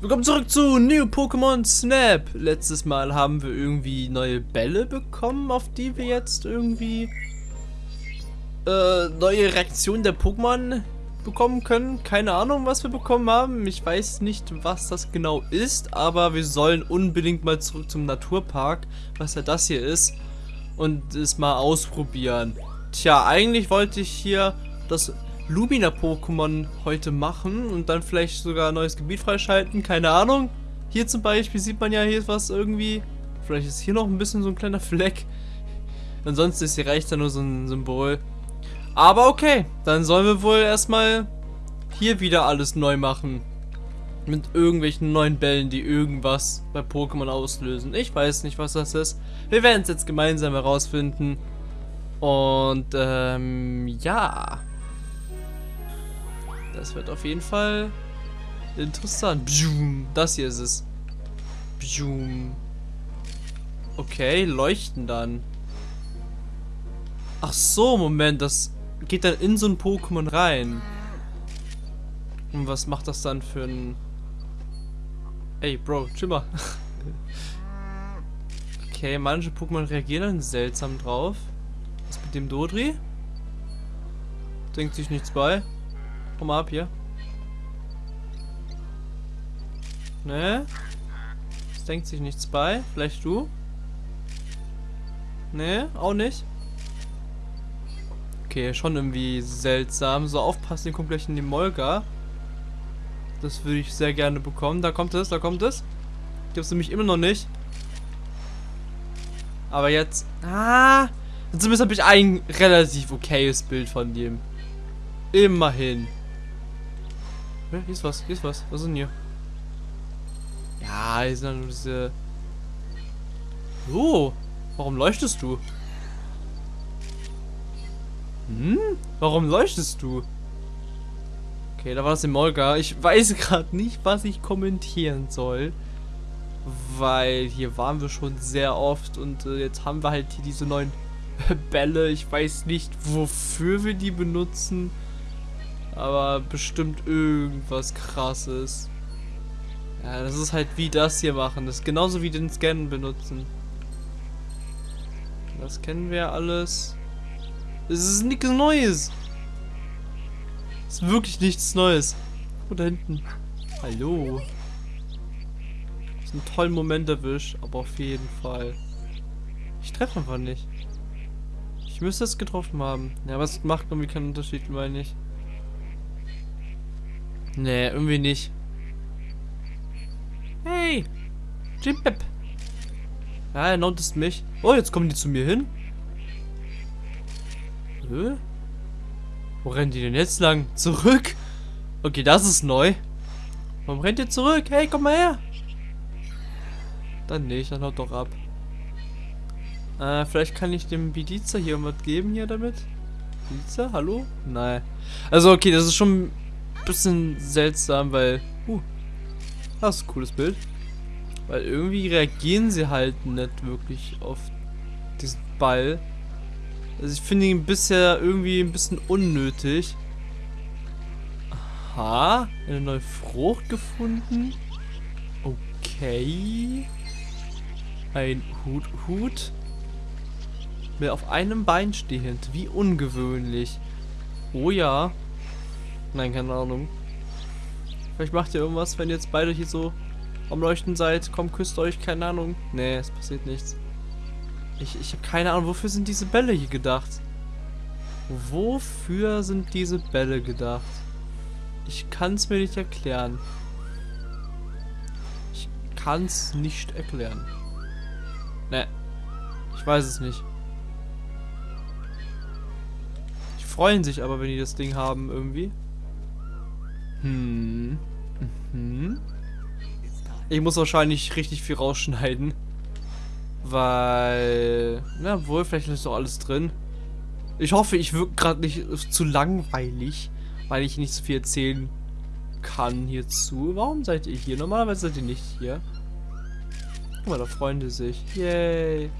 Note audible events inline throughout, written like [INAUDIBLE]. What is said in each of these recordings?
Willkommen zurück zu New Pokémon Snap. Letztes Mal haben wir irgendwie neue Bälle bekommen, auf die wir jetzt irgendwie äh, neue Reaktionen der Pokémon bekommen können. Keine Ahnung, was wir bekommen haben. Ich weiß nicht, was das genau ist, aber wir sollen unbedingt mal zurück zum Naturpark, was ja das hier ist, und es mal ausprobieren. Tja, eigentlich wollte ich hier das Lumina-Pokémon heute machen und dann vielleicht sogar ein neues Gebiet freischalten, keine Ahnung. Hier zum Beispiel sieht man ja, hier was irgendwie, vielleicht ist hier noch ein bisschen so ein kleiner [LAUGHS] Fleck. Ansonsten ist hier reicht da nur so ein Symbol. Aber okay, dann sollen wir wohl erstmal hier wieder alles neu machen. Mit irgendwelchen neuen Bällen, die irgendwas bei Pokémon auslösen. Ich weiß nicht, was das ist. Wir werden es jetzt gemeinsam herausfinden. Und, ähm, ja. Das wird auf jeden Fall interessant. Das hier ist es. Okay, leuchten dann. Ach so, Moment, das geht dann in so ein Pokémon rein. Und was macht das dann für ein... Ey, Bro, chill mal. [LAUGHS] okay, manche Pokémon reagieren dann seltsam drauf. Was mit dem Dodri? Denkt sich nichts bei. Komm mal ab hier. Ne? Es denkt sich nichts bei. Vielleicht du? Ne, auch nicht. Okay, schon irgendwie seltsam. So aufpassen, den kommt gleich in die Molga. Das würde ich sehr gerne bekommen. Da kommt es, da kommt es. Ich habe es nämlich immer noch nicht. Aber jetzt... Ah! Zumindest habe ich ein relativ okayes Bild von dem. Immerhin. Hier ist was, hier ist was. Was ist denn hier? Ja, hier sind nur diese... Oh, warum leuchtest du? Hm? Warum leuchtest du? Okay, da war es im Molga. Ich weiß [LAUGHS] gerade nicht, was ich kommentieren soll. Weil hier waren wir schon sehr oft und äh, jetzt haben wir halt hier diese neuen [LAUGHS] Bälle. Ich weiß nicht, wofür wir die benutzen. Aber bestimmt irgendwas krasses. Ja, das ist halt wie das hier machen. Das ist genauso wie den Scannen benutzen. Das kennen wir alles. Es ist nichts Neues. Es ist wirklich nichts Neues. Oh, da hinten. Hallo. Das ist ein toller Moment erwischt, aber auf jeden Fall. Ich treffe einfach nicht. Ich müsste es getroffen haben. Ja, aber es macht irgendwie keinen Unterschied, meine ich. Nee, irgendwie nicht. Hey! Jimpep! Ja, er notizt mich. Oh, jetzt kommen die zu mir hin. Hä? Wo rennen die denn jetzt lang? Zurück? Okay, das ist neu. Warum rennt ihr zurück? Hey, komm mal her! Dann nicht, dann haut doch ab. Äh, vielleicht kann ich dem Bidiza hier irgendwas geben hier damit? Bidiza, hallo? Nein. Also okay, das ist schon bisschen seltsam, weil... Uh, das ist ein cooles Bild. Weil irgendwie reagieren sie halt nicht wirklich auf diesen Ball. Also ich finde ihn bisher irgendwie ein bisschen unnötig. Aha, eine neue Frucht gefunden. Okay. Ein Hut, Hut. Mit auf einem Bein stehend. Wie ungewöhnlich. Oh ja. Nein, keine Ahnung. Vielleicht macht ihr irgendwas, wenn ihr jetzt beide hier so am Leuchten seid. Komm, küsst euch, keine Ahnung. Nee, es passiert nichts. Ich, ich habe keine Ahnung, wofür sind diese Bälle hier gedacht? Wofür sind diese Bälle gedacht? Ich kann es mir nicht erklären. Ich kann es nicht erklären. Ne. Ich weiß es nicht. Die freuen sich aber, wenn die das Ding haben irgendwie. Hm. Mhm. Ich muss wahrscheinlich richtig viel rausschneiden. Weil... Na wohl, vielleicht ist doch alles drin. Ich hoffe, ich wirke gerade nicht zu langweilig, weil ich nicht so viel erzählen kann hierzu. Warum seid ihr hier? Normalerweise seid ihr nicht hier. Guck mal, da freuen die sich. Yay.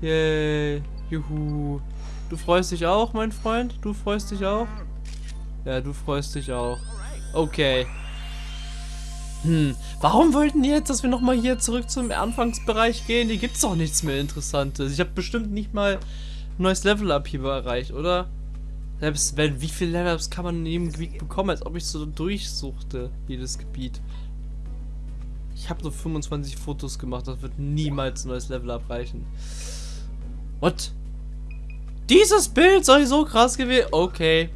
Yay. Juhu. Du freust dich auch, mein Freund? Du freust dich auch? Ja, du freust dich auch. Okay. Hm, warum wollten die jetzt, dass wir nochmal hier zurück zum Anfangsbereich gehen? Hier gibt's doch nichts mehr Interessantes. Ich habe bestimmt nicht mal ein neues Level-Up hier erreicht, oder? Selbst wenn, wie viele Level-Ups kann man in jedem Gebiet bekommen, als ob ich so durchsuchte, jedes Gebiet. Ich habe nur 25 Fotos gemacht, das wird niemals ein neues Level abreichen. What? Dieses Bild soll so krass gewesen. Okay.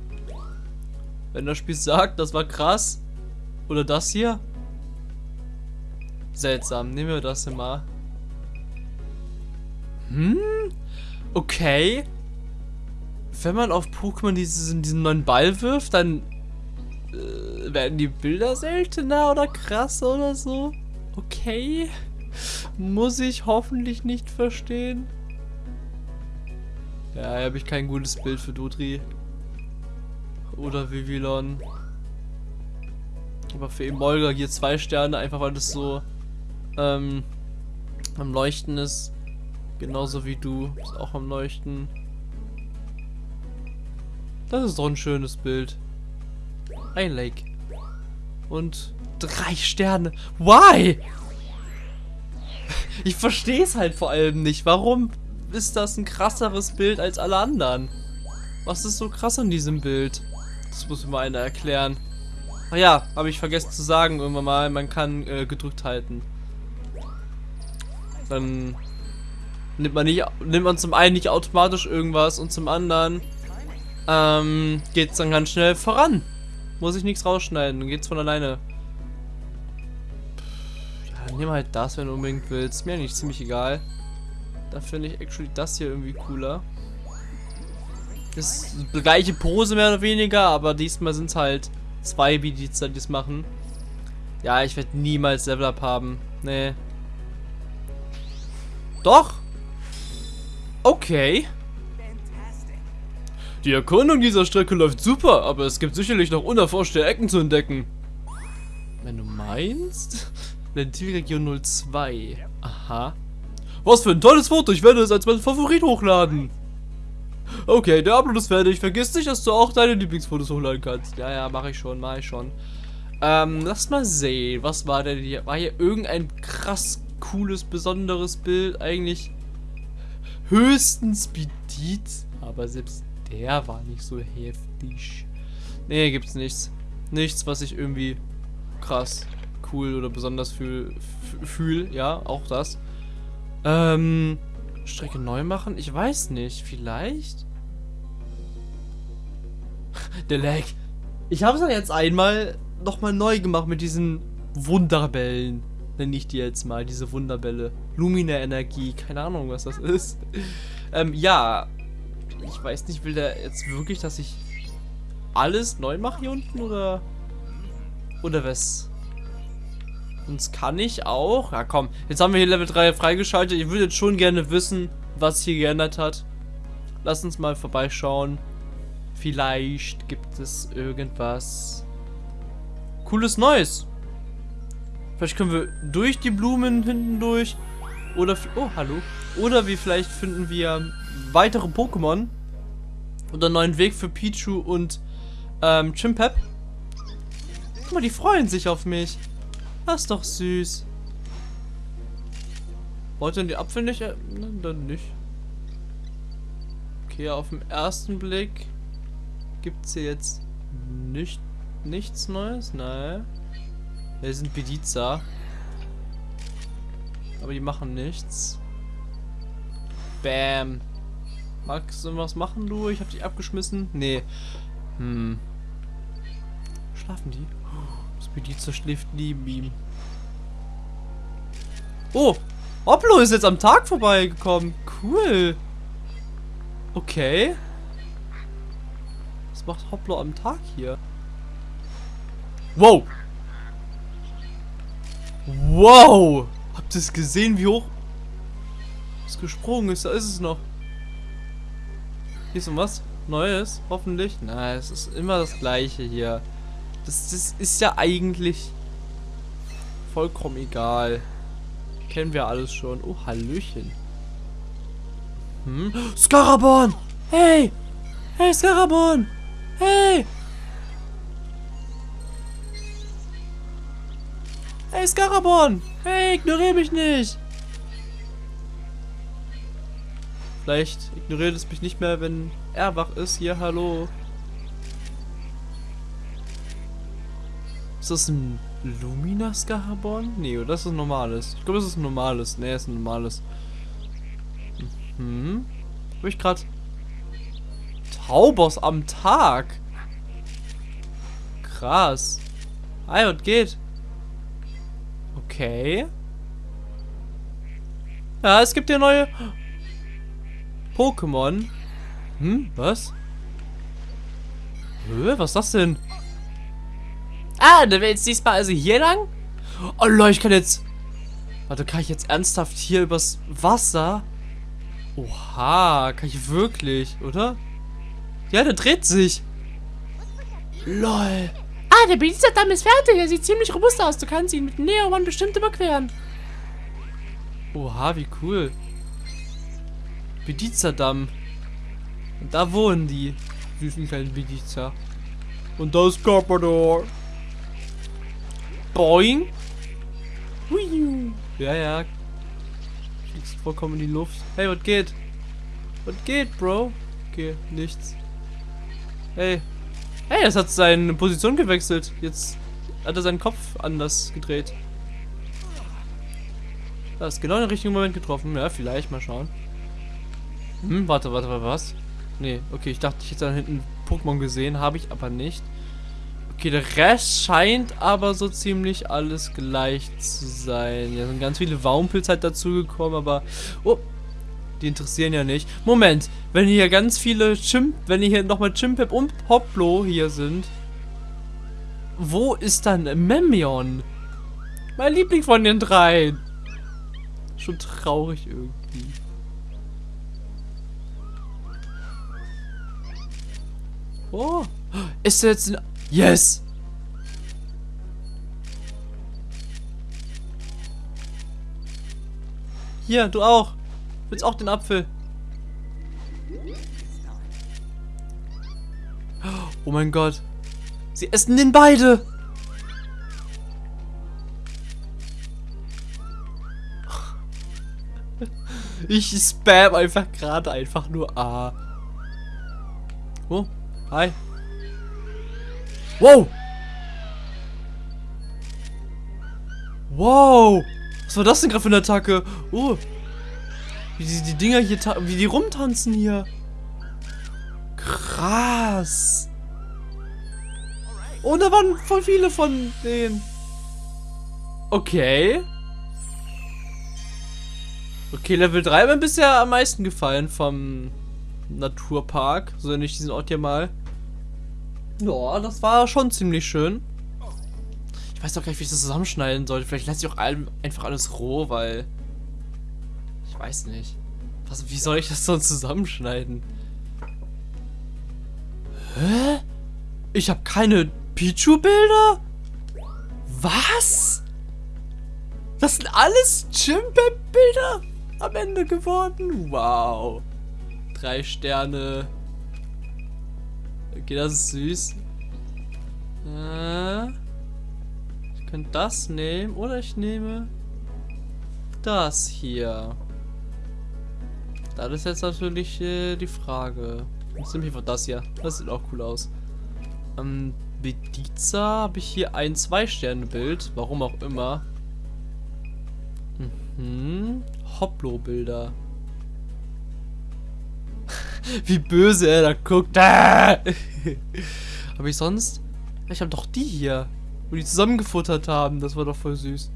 Wenn das Spiel sagt, das war krass. Oder das hier. Seltsam. Nehmen wir das mal. Hm? Okay. Wenn man auf Pokémon diesen, diesen neuen Ball wirft, dann äh, werden die Bilder seltener oder krasser oder so. Okay. Muss ich hoffentlich nicht verstehen. Ja, hier habe ich kein gutes Bild für Dudri. Oder Vivillon. Aber für Emolga hier zwei Sterne, einfach weil das so ähm, am Leuchten ist. Genauso wie du. Ist auch am Leuchten. Das ist doch ein schönes Bild. Ein Lake. Und drei Sterne. Why? [LAUGHS] Ich verstehe es halt vor allem nicht. Warum ist das ein krasseres Bild als alle anderen? Was ist so krass an diesem Bild? Das muss mir einer erklären. Ach ja, habe ich vergessen zu sagen irgendwann mal, man kann äh, gedrückt halten. Dann nimmt man nicht, nimmt man zum einen nicht automatisch irgendwas und zum anderen ähm, geht es dann ganz schnell voran. Muss ich nichts rausschneiden, dann geht's von alleine. Ja, nimm halt das, wenn du unbedingt willst. Mir eigentlich ziemlich egal. Da finde ich actually das hier irgendwie cooler. Das ist die gleiche Pose mehr oder weniger, aber diesmal sind es halt zwei Bedienster, die es machen. Ja, ich werde niemals Level Up haben. Nee. Doch. Okay. Die Erkundung dieser Strecke läuft super, aber es gibt sicherlich noch unerforschte Ecken zu entdecken. Wenn du meinst? [LAUGHS] Lentilregion 02. Aha. Was für ein tolles Foto, ich werde es als mein Favorit hochladen. Okay, der Upload ist fertig. Vergiss nicht, dass du auch deine Lieblingsfotos hochladen kannst. Ja, ja, mache ich schon, mache ich schon. Ähm, lass mal sehen. Was war denn hier? War hier irgendein krass cooles, besonderes Bild? Eigentlich höchstens Bedit. Aber selbst der war nicht so heftig. Nee, gibt's nichts. Nichts, was ich irgendwie krass, cool oder besonders fühl, fühl. Ja, auch das. Ähm, Strecke neu machen? Ich weiß nicht. Vielleicht? Der Lag. Ich habe es ja jetzt einmal nochmal neu gemacht mit diesen Wunderbällen. Nenne ich die jetzt mal, diese Wunderbälle. Lumina-Energie, keine Ahnung, was das ist. ähm, ja. Ich weiß nicht, will der jetzt wirklich, dass ich alles neu mache hier unten, oder? Oder was? Sonst kann ich auch. Ja, komm. Jetzt haben wir hier Level 3 freigeschaltet. Ich würde jetzt schon gerne wissen, was hier geändert hat. Lass uns mal vorbeischauen. Vielleicht gibt es irgendwas cooles Neues. Vielleicht können wir durch die Blumen hinten durch. Oder, oh, hallo. Oder wie vielleicht finden wir weitere Pokémon. Oder einen neuen Weg für Pichu und ähm, Chimpep. Guck mal, die freuen sich auf mich. Das ist doch süß. Wollt ihr den Apfel nicht? Äh, dann nicht. Okay, auf den ersten Blick gibt es hier jetzt nicht, nichts Neues. Nein. Wir sind Bediza. Aber die machen nichts. Bam. Magst du was machen, du? Ich hab dich abgeschmissen. Nee. Hm. Schlafen die? Bedienster schläft neben ihm. Oh! Oplo ist jetzt am Tag vorbeigekommen. Cool. Okay. Was macht Hoplo am Tag hier? Wow. Wow. Habt ihr es gesehen, wie hoch es gesprungen ist? Da ist es noch. Hier ist noch was Neues, hoffentlich. Nein, es ist immer das gleiche hier. Das, das ist ja eigentlich vollkommen egal. Kennen wir alles schon. Oh, Hallöchen. Hm? Skarabon! Hey! Hey, Skarabon! Hey! Hey, Scarabon! Hey, ignoriere mich nicht! Vielleicht ignoriert es mich nicht mehr, wenn er wach ist. Hier, hallo. Ist das ein Lumina Scarabon? Nee, oder das ist ein normales? Ich glaube, das ist ein normales. Nee, ist ein normales. Mhm. Hab ich gerade Taubos am Tag? Krass. Hi, was geht? Okay. Ja, es gibt hier neue Pokémon. Hm, was? Hö, was ist das denn? Ah, dann wäre jetzt diesmal also hier lang? Oh Leute, ich kann jetzt... Warte, kann ich jetzt ernsthaft hier übers Wasser? Oha, kann ich wirklich, oder? Ja, der dreht sich. Lol. Ah, der Bedienstamm ist fertig. Er sieht ziemlich robust aus. Du kannst ihn mit Neo One bestimmt überqueren. Oha, wie cool. Bediza-Damm. Und da wohnen die süßen kleinen Bediza. Und da ist Carpador. Boing. Hui. Ja, ja. Fliegst vollkommen in die Luft. Hey, was geht? Was geht, Bro? Okay, nichts. Hey. Hey, es hat seine Position gewechselt. Jetzt hat er seinen Kopf anders gedreht. Das ist genau in den richtigen Moment getroffen. Ja, vielleicht. Mal schauen. Hm, warte, warte, warte, was? Nee, okay, ich dachte, ich hätte da hinten Pokémon gesehen. Habe ich aber nicht. Okay, der Rest scheint aber so ziemlich alles gleich zu sein. Ja, sind ganz viele Waumpils halt dazugekommen, aber... Oh, die interessieren ja nicht. Moment, wenn hier ganz viele Chimp... Wenn hier nochmal Chimpep und Hoplo hier sind... Wo ist dann Memion? Mein Liebling von den drei. Schon traurig irgendwie. Oh, ist er jetzt ein... Yes! Hier, du auch. Willst auch den Apfel? Oh mein Gott. Sie essen den beide. Ich spam einfach gerade einfach nur A. Oh, hi. Wow. Wow. Was war das denn gerade für eine Attacke? Oh. Wie die, die Dinger hier, wie die rumtanzen hier. Krass. Und da waren voll viele von denen. Okay. Okay, Level 3 hat mir bisher am meisten gefallen vom Naturpark. So nenne ich diesen Ort hier mal. Ja, das war schon ziemlich schön. Ich weiß doch gar nicht, wie ich das zusammenschneiden sollte. Vielleicht lasse ich auch einfach alles roh, weil... Ich weiß nicht. Was, wie soll ich das sonst zusammenschneiden? Hä? Ich habe keine Pichu-Bilder? Was? Das sind alles Chimpep-Bilder am Ende geworden? Wow. Drei Sterne. Okay, das ist süß. Äh, ich könnte das nehmen oder ich nehme das hier. Das ist jetzt natürlich äh, die Frage. Ich nehme einfach das hier. Das sieht auch cool aus. Ähm, Bediza habe ich hier ein Zwei-Sterne-Bild. Warum auch immer. Mhm. Hoplo-Bilder. Wie böse er da guckt. [LAUGHS] Aber ich sonst... Ich habe doch die hier. Wo die zusammengefuttert haben. Das war doch voll süß.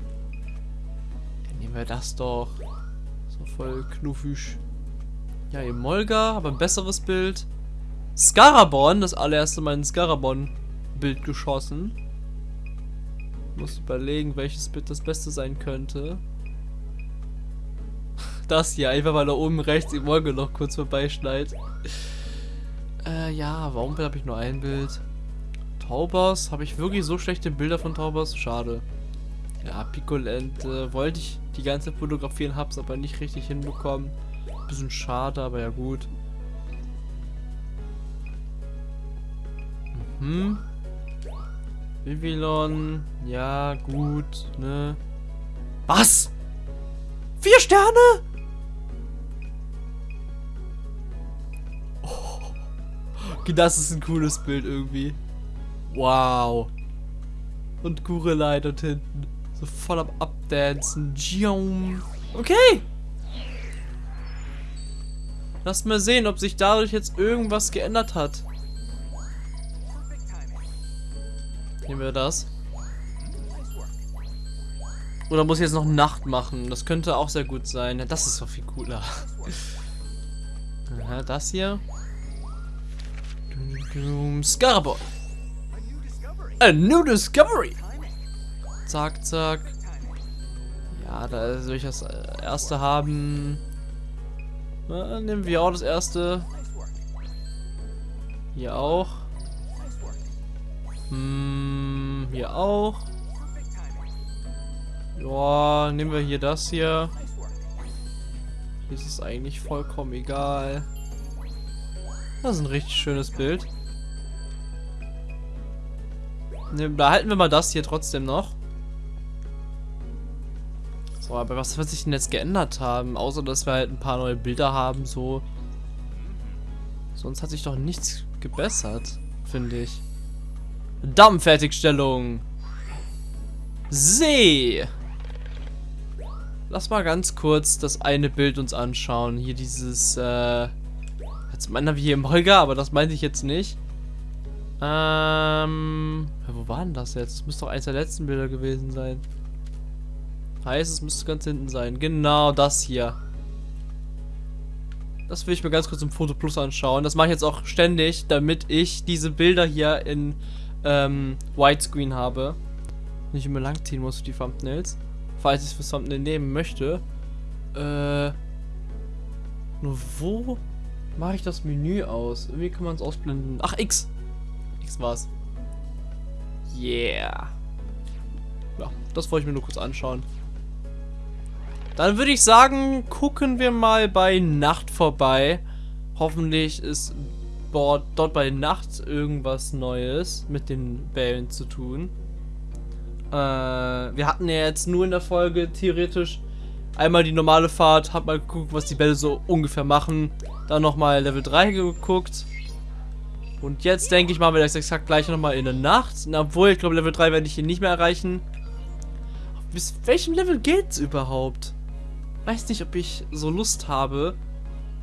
Dann nehmen wir das doch. So voll knuffig. Ja, Emolga, aber ein besseres Bild. Scarabon, das allererste Mal ein Scarabon-Bild geschossen. Muss überlegen, welches Bild das Beste sein könnte. Das hier, einfach weil da oben rechts die Wolke noch kurz vorbeischneit. Äh, ja, warum habe ich nur ein Bild? Taubers, habe ich wirklich so schlechte Bilder von Taubers? Schade. Ja, Picolent äh, wollte ich die ganze fotografieren, hab's aber nicht richtig hinbekommen. Bisschen schade, aber ja gut. Mhm. Vivillon, ja, gut, ne? Was? Vier Sterne? Das ist ein cooles Bild irgendwie. Wow. Und Gurelei dort hinten. So voll am Abdancen. Okay. Lass mal sehen, ob sich dadurch jetzt irgendwas geändert hat. Nehmen wir das. Oder muss ich jetzt noch Nacht machen? Das könnte auch sehr gut sein. Das ist doch viel cooler. [LAUGHS] Aha, das hier. Scaraboy. A new discovery. Zack, zack. Ja, da soll ich das erste haben. Na, nehmen wir auch das erste. Hier auch. Hm, hier auch. Ja, nehmen wir hier das hier. Hier ist es eigentlich vollkommen egal. Das ist ein richtig schönes Bild. Ne, behalten wir mal das hier trotzdem noch. So, aber was wird sich denn jetzt geändert haben? Außer, dass wir halt ein paar neue Bilder haben, so. Sonst hat sich doch nichts gebessert, finde ich. Dammfertigstellung. See. Lass mal ganz kurz das eine Bild uns anschauen. Hier dieses, äh... Jetzt meinen wir hier im Holger, aber das meinte ich jetzt nicht. Ähm... Wo war denn das jetzt? Das müsste doch eins der letzten Bilder gewesen sein. Heißt, es müsste ganz hinten sein. Genau das hier. Das will ich mir ganz kurz im Foto Plus anschauen. Das mache ich jetzt auch ständig, damit ich diese Bilder hier in ähm, Widescreen habe. Nicht immer lang ziehen muss für die Thumbnails. Falls ich es für Thumbnail nehmen möchte. Äh. Nur wo mache ich das Menü aus? Irgendwie kann man es ausblenden. Ach, X. X war's. Yeah. Ja, das wollte ich mir nur kurz anschauen. Dann würde ich sagen, gucken wir mal bei Nacht vorbei. Hoffentlich ist dort bei Nacht irgendwas Neues mit den Bällen zu tun. Äh, wir hatten ja jetzt nur in der Folge theoretisch einmal die normale Fahrt, hab mal geguckt, was die Bälle so ungefähr machen. Dann nochmal Level 3 geguckt. Und jetzt denke ich, machen wir das exakt gleich nochmal in der Nacht. obwohl, ich glaube, Level 3 werde ich hier nicht mehr erreichen. Bis welchem Level geht's überhaupt? Weiß nicht, ob ich so Lust habe,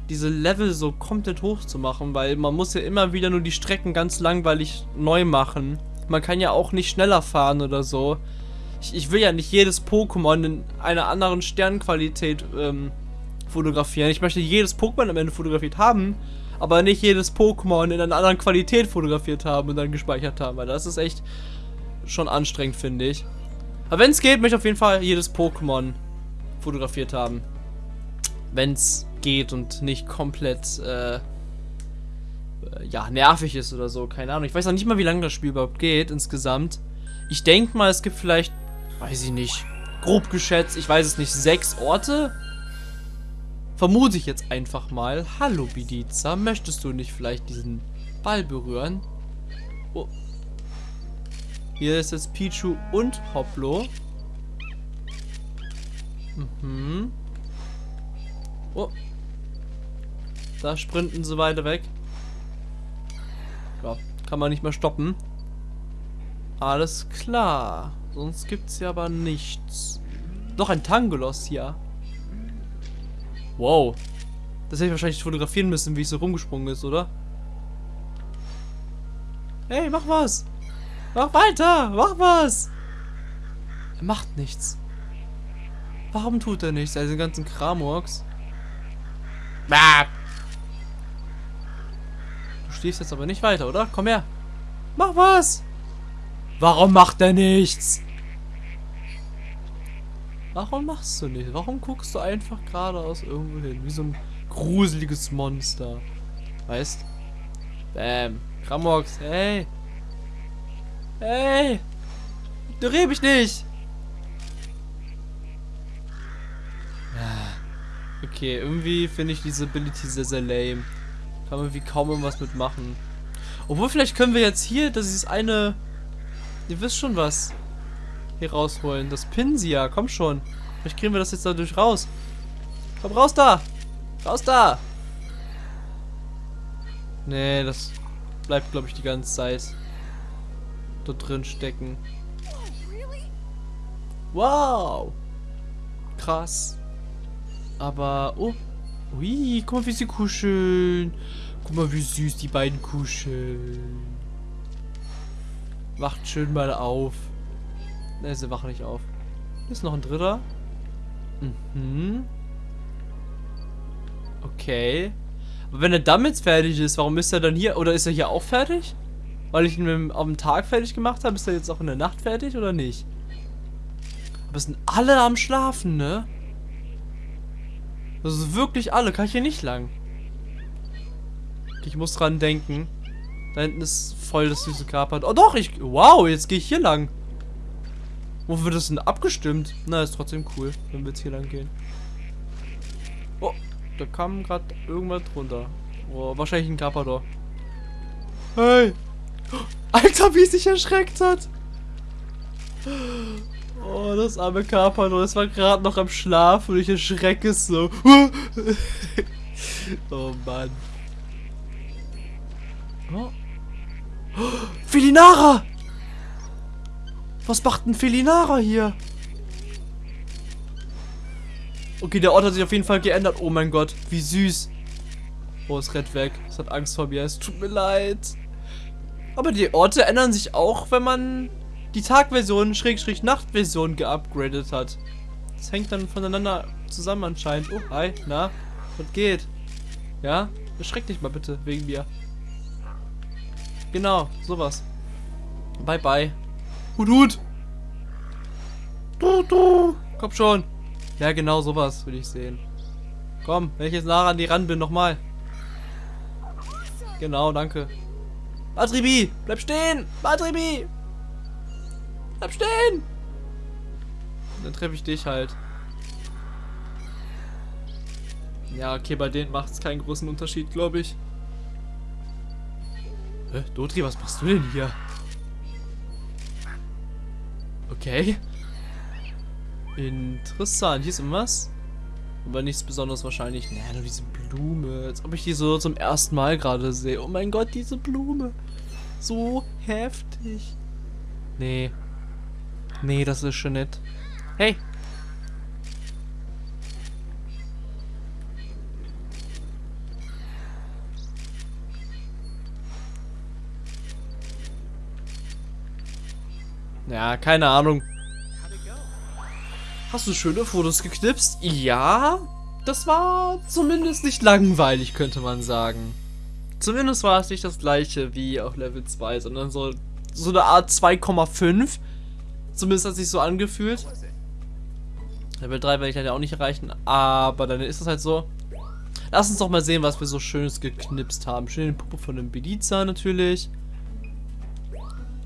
diese Level so komplett hoch zu machen, weil man muss ja immer wieder nur die Strecken ganz langweilig neu machen. Man kann ja auch nicht schneller fahren oder so. Ich, ich will ja nicht jedes Pokémon in einer anderen Sternqualität ähm, fotografieren. Ich möchte jedes Pokémon am Ende fotografiert haben, aber nicht jedes Pokémon in einer anderen Qualität fotografiert haben und dann gespeichert haben, weil das ist echt schon anstrengend, finde ich. Aber wenn es geht, möchte ich auf jeden Fall jedes Pokémon fotografiert haben. Wenn es geht und nicht komplett, äh, ja, nervig ist oder so. Keine Ahnung. Ich weiß auch nicht mal, wie lange das Spiel überhaupt geht insgesamt. Ich denke mal, es gibt vielleicht, weiß ich nicht, grob geschätzt, ich weiß es nicht, sechs Orte? Vermute ich jetzt einfach mal. Hallo, Bidiza, möchtest du nicht vielleicht diesen Ball berühren? Oh. Hier ist jetzt Pichu und Hoplo. Mhm. Oh, da sprinten sie weiter weg. Ja, kann man nicht mehr stoppen. Alles klar. Sonst gibt's ja aber nichts. Doch ein Tangolos hier. Wow. Das hätte ich wahrscheinlich fotografieren müssen, wie es so rumgesprungen ist, oder? Hey, mach was! Mach weiter! Mach was! Er macht nichts. Warum tut er nichts? Also den ganzen Kramorks. Bah! stehst jetzt aber nicht weiter, oder? Komm her. Mach was. Warum macht er nichts? Warum machst du nicht? Warum guckst du einfach geradeaus irgendwo hin? Wie so ein gruseliges Monster. Weißt? Bam. Kramox, hey. Hey. Du reh mich nicht. Okay, irgendwie finde ich diese Ability sehr, sehr lame. Kann man wie kaum irgendwas mitmachen. Obwohl, vielleicht können wir jetzt hier, das ist eine Ihr wisst schon was. Hier rausholen. Das Pinsia, komm schon. Vielleicht kriegen wir das jetzt dadurch raus. Komm raus da! Raus da! Nee, das bleibt, glaube ich, die ganze Zeit dort drin stecken. Wow! Krass. Aber, oh. Ui, guck mal, wie sie kuscheln. Guck mal, wie süß die beiden kuscheln. Wacht schön mal auf. Ne, sie wachen nicht auf. Hier ist noch ein dritter. Mhm. Okay. Aber wenn er damit fertig ist, warum ist er dann hier? Oder ist er hier auch fertig? Weil ich ihn am Tag fertig gemacht habe, ist er jetzt auch in der Nacht fertig oder nicht? Aber es sind alle am Schlafen, ne? Das ist wirklich alle. Kann ich hier nicht lang. Ich muss dran denken. Da hinten ist voll das süße Kapert. Oh doch, ich... Wow, jetzt gehe ich hier lang. Wo wird das denn abgestimmt? Na, ist trotzdem cool, wenn wir jetzt hier lang gehen. Oh, da kam gerade irgendwas drunter. Oh, wahrscheinlich ein Carpador. Hey! [GASPS] Alter, wie es sich erschreckt hat! [GASPS] Oh, das arme Carpador, das war gerade noch am Schlaf und ich erschrecke es so. [LAUGHS] oh Mann. Oh. [GASPS] Felinara! Was macht ein Felinara hier? Okay, der Ort hat sich auf jeden Fall geändert. Oh mein Gott, wie süß. Oh, es rennt weg. Es hat Angst vor mir. Es tut mir leid. Aber die Orte ändern sich auch, wenn man die Tagversion, Schrägstrich Nachtversion geupgradet hat. Das hängt dann voneinander zusammen anscheinend. Oh, hi, na, was geht? Ja, erschreck dich mal bitte, wegen mir. Genau, sowas. Bye, bye. Hut, Hut. Du, du. Komm schon. Ja, genau sowas will ich sehen. Komm, wenn ich jetzt nah an die ran bin, nochmal. Genau, danke. Batribi, bleib stehen! Batribi! Bleib stehen! Dann treffe ich dich halt. Ja, okay, bei denen macht es keinen großen Unterschied, glaube ich. Hä? Dotri, was machst du denn hier? Okay. Interessant. Hier ist irgendwas. Aber nichts Besonderes wahrscheinlich. Naja, nur diese Blume. Als ob ich die so zum ersten Mal gerade sehe. Oh mein Gott, diese Blume. So heftig. Nee. Nee, das ist schon nett. Hey. Ja, keine Ahnung. Hast du schöne Fotos geknipst? Ja, das war zumindest nicht langweilig, könnte man sagen. Zumindest war es nicht das gleiche wie auf Level 2, sondern so, so eine Art 2,5. Zumindest hat sich so angefühlt. Level 3 werde ich ja auch nicht erreichen, aber dann ist es halt so. Lass uns doch mal sehen, was wir so Schönes geknipst haben. Schöne Puppe von einem Beliza natürlich.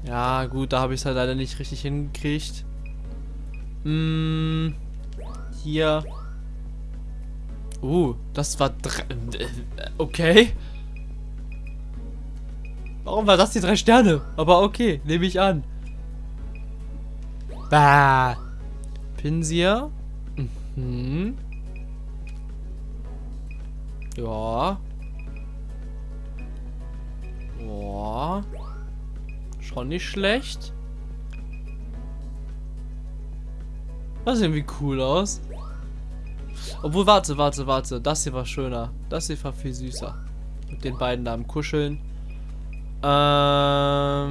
Ja, gut, da habe ich es halt leider nicht richtig hingekriegt. Hm, hier. Uh, das war... Äh, okay. Warum war das die drei Sterne? Aber okay, nehme ich an. Bah. Pinsia. Mhm. Ja. Boah. Schon nicht schlecht. Das sieht irgendwie cool aus. Obwohl, warte, warte, warte. Das hier war schöner. Das hier war viel süßer. Mit den beiden da am Kuscheln. Ähm,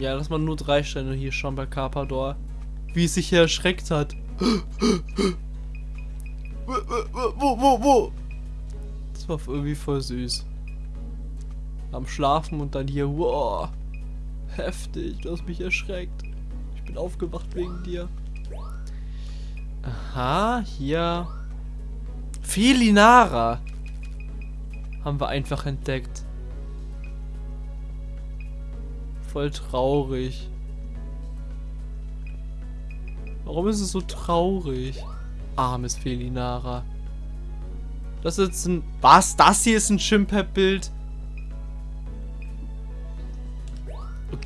ja, dass man nur drei Sterne hier schon bei Carpador. Wie es sich hier erschreckt hat. Wo, wo, wo? Das war irgendwie voll süß. Am Schlafen und dann hier, wow. Heftig, du hast mich erschreckt. Ich bin aufgewacht wegen dir. Aha, hier. Felinara. Haben wir einfach entdeckt. Voll traurig. Warum ist es so traurig? Armes Felinara. Das ist ein... Was? Das hier ist ein Chimpep-Bild?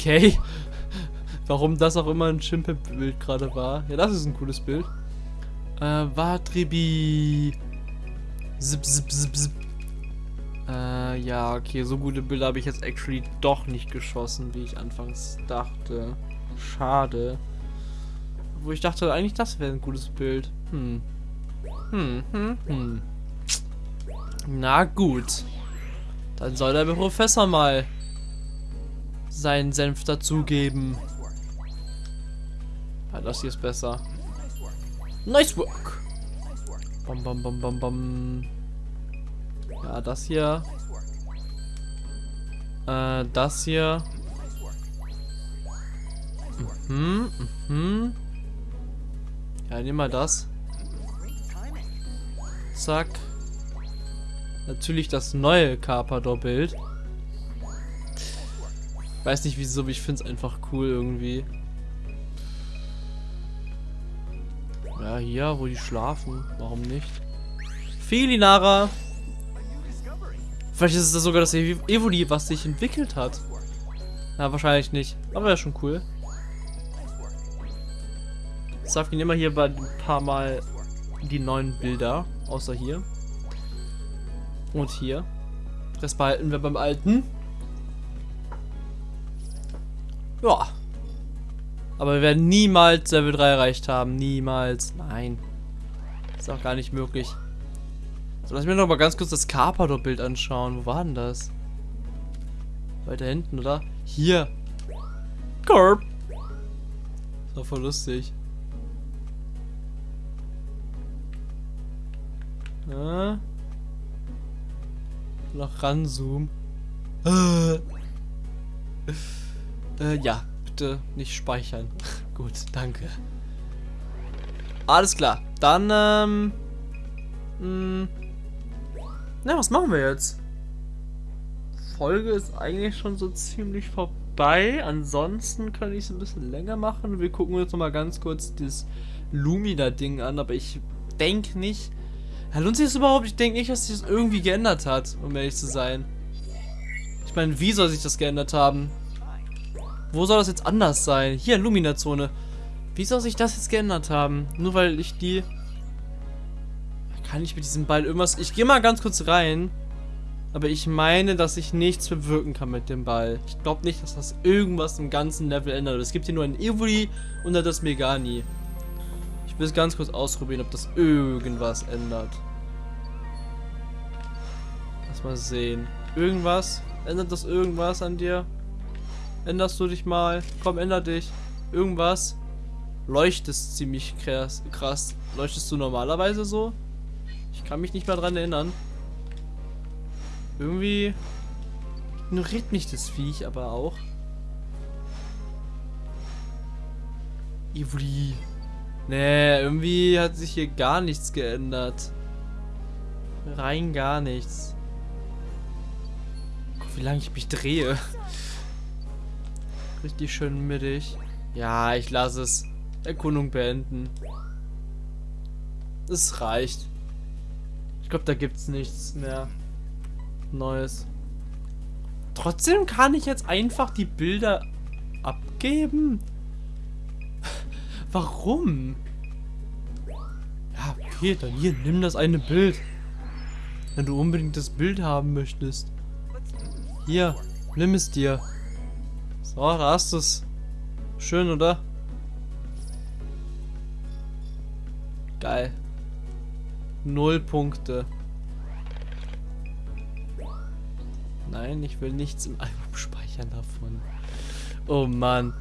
Okay. Warum das auch immer ein Chimpe-Bild gerade war. Ja, das ist ein cooles Bild. Äh, Watribi. Zip, zip, zip, zip. Äh, ja, okay, so gute Bilder habe ich jetzt actually doch nicht geschossen, wie ich anfangs dachte. Schade. Wo ich dachte, eigentlich das wäre ein gutes Bild. Hm. Hm, hm, hm. Na gut. Dann soll der Professor mal seinen Senf dazugeben. Ja, das hier ist besser. Nice work. Bam, bam, bam, bam, bam. Ja, das hier. Äh, das hier. Mhm, mhm. Ja, nimm mal das. Zack. Natürlich das neue Carpador-Bild. Weiß nicht wieso, aber ich finde es einfach cool irgendwie. Ja, hier, wo die schlafen. Warum nicht? Felinara! Vielleicht ist es sogar das Evoli, was sich entwickelt hat. Na, wahrscheinlich nicht. Aber wäre schon cool. Wir nehmen mal hier ein paar Mal die neuen Bilder. Außer hier. Und hier. Das behalten wir beim alten. Ja. Aber wir werden niemals Level 3 erreicht haben. Niemals. Nein. Ist auch gar nicht möglich. So, lass mir noch mal ganz kurz das Carpador-Bild anschauen. Wo war denn das? Weiter hinten, oder? Hier. Carp. Das war voll lustig. Ja. Noch ranzoomen. Äh. ja, bitte nicht speichern. [LAUGHS] Gut, danke. Alles klar. Dann, ähm... Mh, hm. na, was machen wir jetzt? Folge ist eigentlich schon so ziemlich vorbei. Ansonsten kann ich es ein bisschen länger machen. Wir gucken uns noch mal ganz kurz das Lumina-Ding an, aber ich denke nicht, ja, lohnt sich das überhaupt? Ich denke nicht, dass sich das irgendwie geändert hat, um ehrlich zu sein. Ich meine, wie soll sich das geändert haben? Wo soll das jetzt anders sein? Hier, Lumina-Zone. Wie soll sich das jetzt geändert haben? Nur weil ich die... Kann ich mit diesem Ball irgendwas... Ich gehe mal ganz kurz rein. Aber ich meine, dass ich nichts bewirken kann mit dem Ball. Ich glaube nicht, dass das irgendwas im ganzen Level ändert. Es gibt hier nur ein Evoli und das Megani. Ich will es ganz kurz ausprobieren, ob das irgendwas ändert. Lass mal sehen. Irgendwas? Ändert das irgendwas an dir? Änderst du dich mal? Komm, änder dich. Irgendwas? Leuchtest ziemlich krass. krass. Leuchtest du normalerweise so? Ich kann mich nicht mehr dran erinnern. Irgendwie ignoriert mich das Viech aber auch. Ivri. Nee, irgendwie hat sich hier gar nichts geändert. Rein gar nichts. Guck, wie lange ich mich drehe. Richtig schön mittig. Ja, ich lasse es. Erkundung beenden. Es reicht. Ich glaube, da gibt es nichts mehr Neues. Trotzdem kann ich jetzt einfach die Bilder abgeben. [LAUGHS] Warum? Ja, okay, dann hier, nimm das eine Bild. Wenn du unbedingt das Bild haben möchtest. Hier, nimm es dir. So, da hast du es. Schön, oder? Geil. Null Punkte. Nein, ich will nichts im Album speichern davon. Oh Mann.